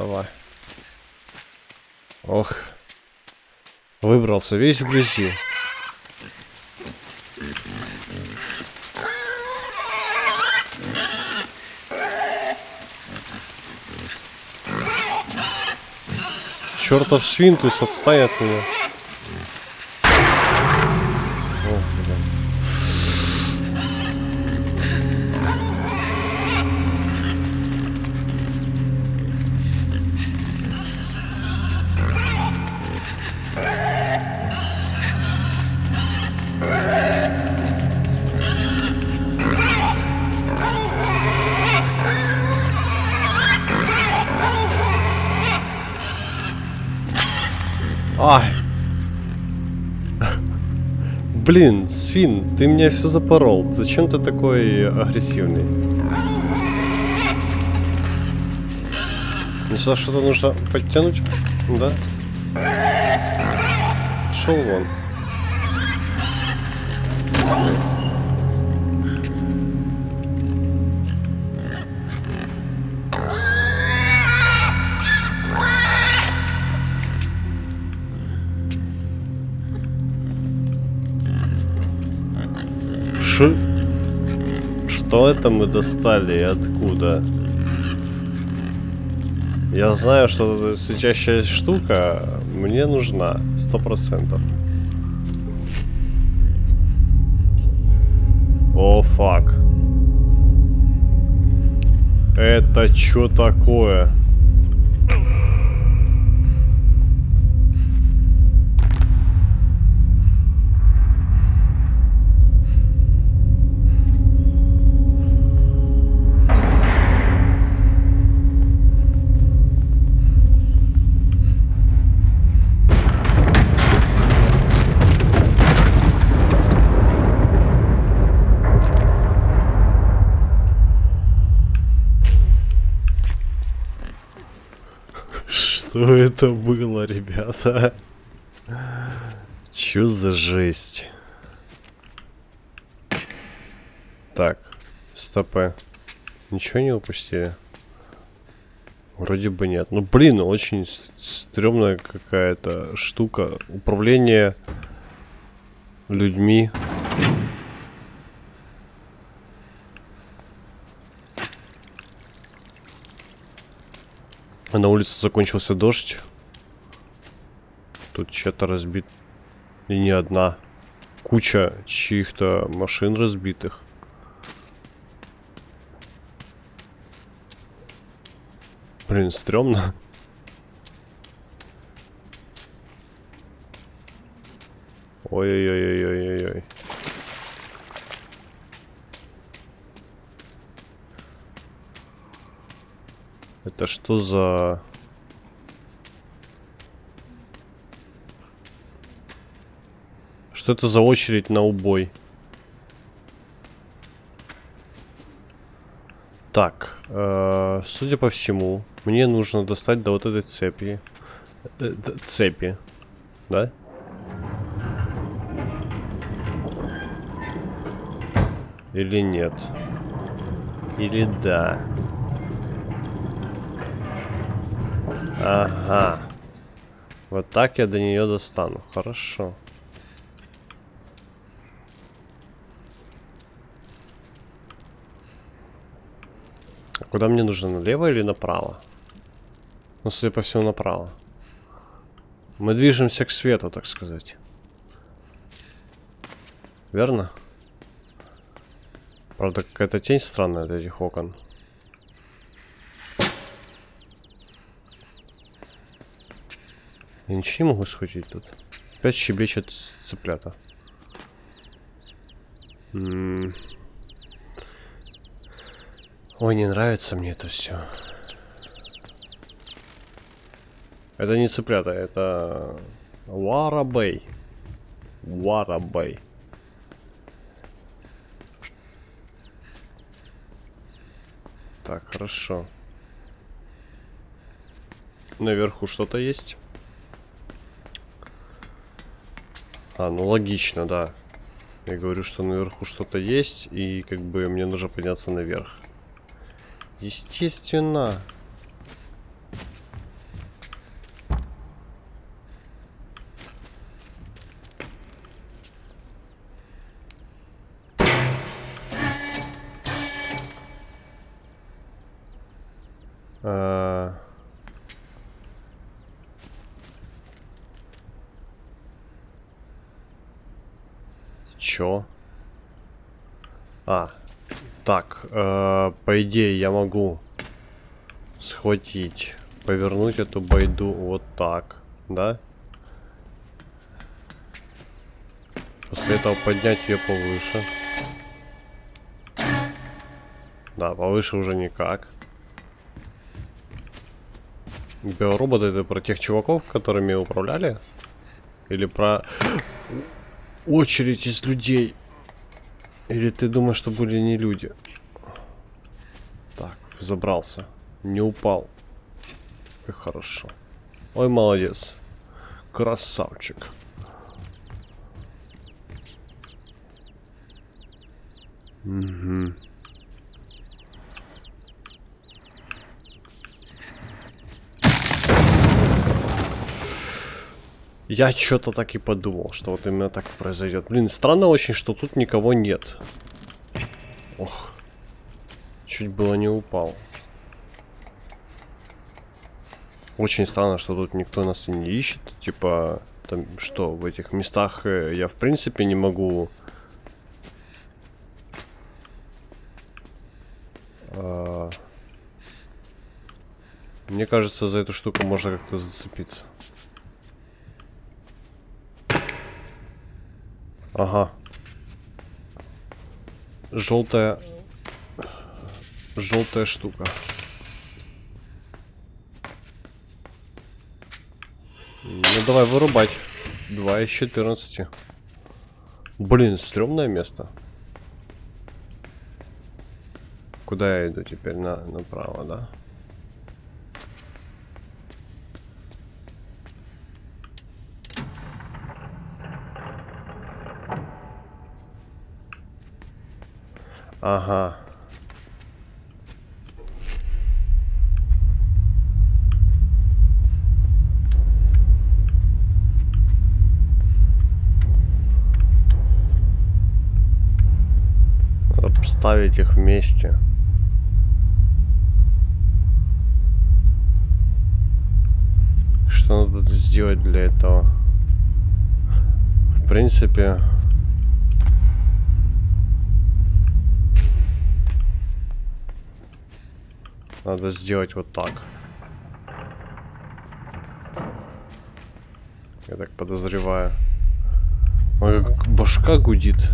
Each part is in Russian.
Давай. Ох. Выбрался весь в грязи. Чертов свинтус, отстань от меня. Ай. Блин, свин, ты меня все запорол. Зачем ты такой агрессивный? Ну сюда что-то нужно подтянуть? Да? Шел вон. Что это мы достали и откуда? Я знаю, что светящая штука мне нужна. Сто процентов. О, фак. Это что такое? Что это было, ребята? Чё за жесть? Так, стопы. Ничего не упустили? Вроде бы нет. Ну, блин, очень стрёмная какая-то штука. Управление людьми. А на улице закончился дождь. Тут что-то разбит. И не одна. Куча чьих-то машин разбитых. Блин, стрёмно. Ой-ой-ой-ой-ой-ой. Это что за... Что это за очередь на убой? Так, э, судя по всему, мне нужно достать до вот этой цепи. Э, цепи, да? Или нет? Или да? Ага. Вот так я до нее достану. Хорошо. А куда мне нужно? Налево или направо? Ну, судя по всему, направо. Мы движемся к свету, так сказать. Верно? Правда, какая-то тень странная от этих окон. Я ничего не могу схватить тут. Опять щеблечет цыплята. Ой, не нравится мне это все. Это не цыплята, это Варабей. Варабей. Так, хорошо. Наверху что-то есть. А, ну логично, да. Я говорю, что наверху что-то есть, и как бы мне нужно подняться наверх. Естественно. Чё? А, так, э, по идее я могу схватить, повернуть эту байду вот так, да? После этого поднять ее повыше. Да, повыше уже никак. Биороботы это про тех чуваков, которыми управляли? Или про очередь из людей? Или ты думаешь, что были не люди? Так, забрался. Не упал. Как хорошо. Ой, молодец. Красавчик. Угу. Я что-то так и подумал, что вот именно так произойдет. Блин, странно очень, что тут никого нет. Ох. Чуть было не упал. Очень странно, что тут никто нас и не ищет. Типа, там что, в этих местах э, я в принципе не могу... А... Мне кажется, за эту штуку можно как-то зацепиться. Ага. Желтая... Желтая штука. Ну давай вырубать. 2 из 14. Блин, стрёмное место. Куда я иду теперь? На, направо, да? Ага. Надо поставить их вместе. Что надо сделать для этого? В принципе... Надо сделать вот так. Я так подозреваю. Ой, как башка гудит.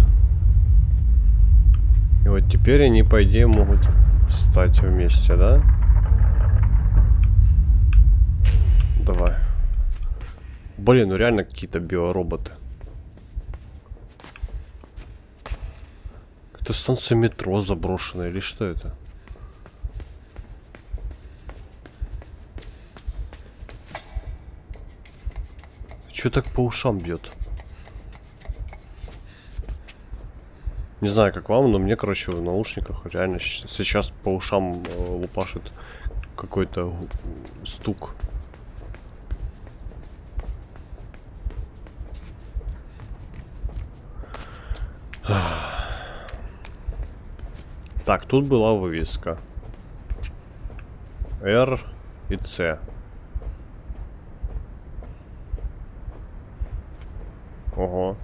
И вот теперь они, по идее, могут встать вместе, да? Давай. Блин, ну реально какие-то биороботы. Это станция метро заброшенная или что это? Че так по ушам бьет? Не знаю, как вам, но мне, короче, в наушниках реально сейчас по ушам э, лупашит какой-то стук. Так, тут была вывеска. R и C. Ого.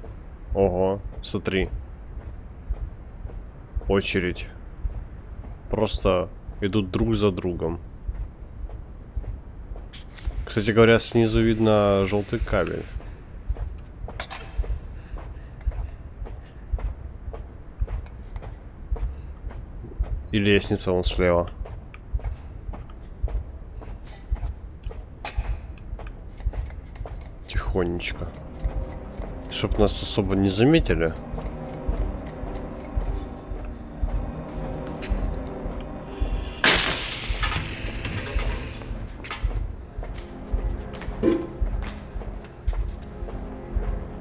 Ого. Смотри. Очередь. Просто идут друг за другом. Кстати говоря, снизу видно желтый кабель. И лестница вон слева. Тихонечко. Чтоб нас особо не заметили.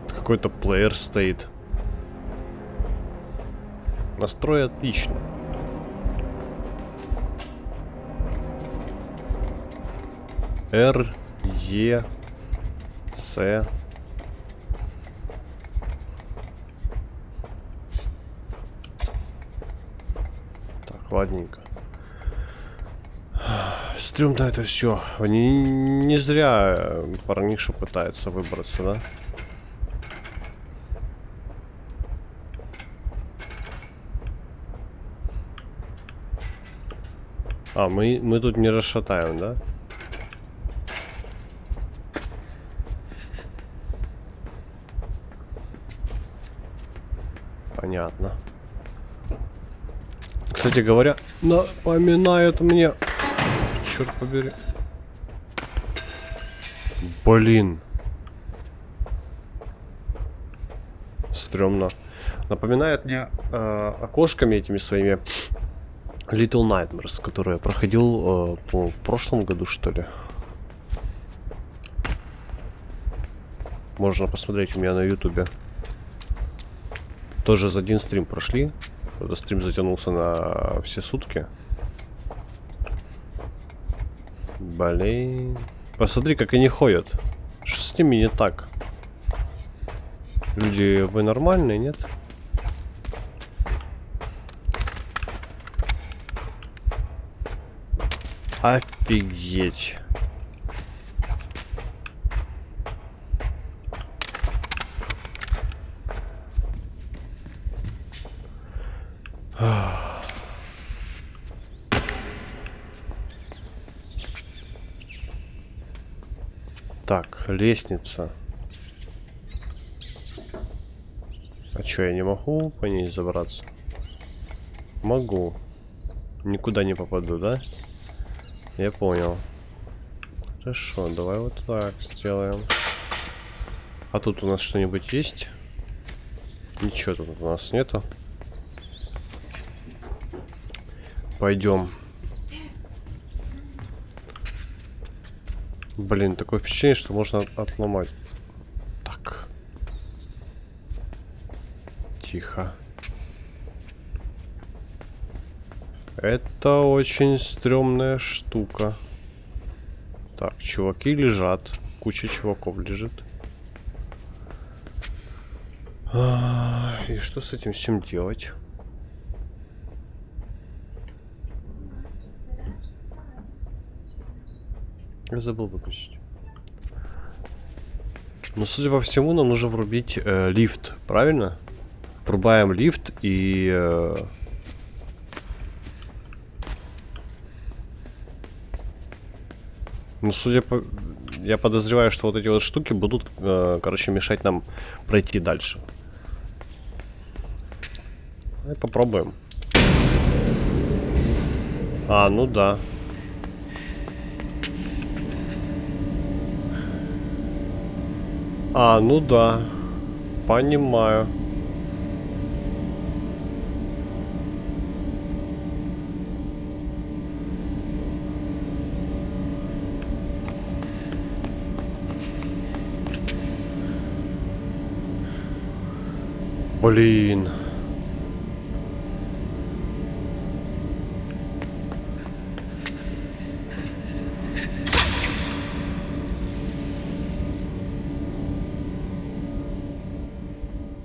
Какой-то плеер стоит. Настрой отлично. R, E, C. Ладненько. Стрёмно это все. Не, не зря э, парниша пытается выбраться, да? А, мы, мы тут не расшатаем, да? Понятно. Кстати говоря, напоминает мне... Черт побери. Блин. Стремно. Напоминает мне э, окошками этими своими Little Nightmares, которые я проходил э, в прошлом году, что ли. Можно посмотреть у меня на ютубе. Тоже за один стрим прошли. Этот стрим затянулся на все сутки. Блин. Посмотри, как они ходят. Что с ними не так? Люди, вы нормальные, нет? Офигеть. Так, лестница. А чё, я не могу по ней забраться? Могу. Никуда не попаду, да? Я понял. Хорошо, давай вот так сделаем. А тут у нас что-нибудь есть? Ничего тут у нас нету. Пойдем. Блин, такое впечатление, что можно отломать. Так. Тихо. Это очень стрёмная штука. Так, чуваки лежат. Куча чуваков лежит. А, и что с этим всем делать? Забыл выключить. Но, судя по всему, нам нужно врубить э, лифт, правильно? Врубаем лифт и... Э, ну, судя по... Я подозреваю, что вот эти вот штуки будут, э, короче, мешать нам пройти дальше. Давай попробуем. А, ну да. А, ну да. Понимаю. Блин.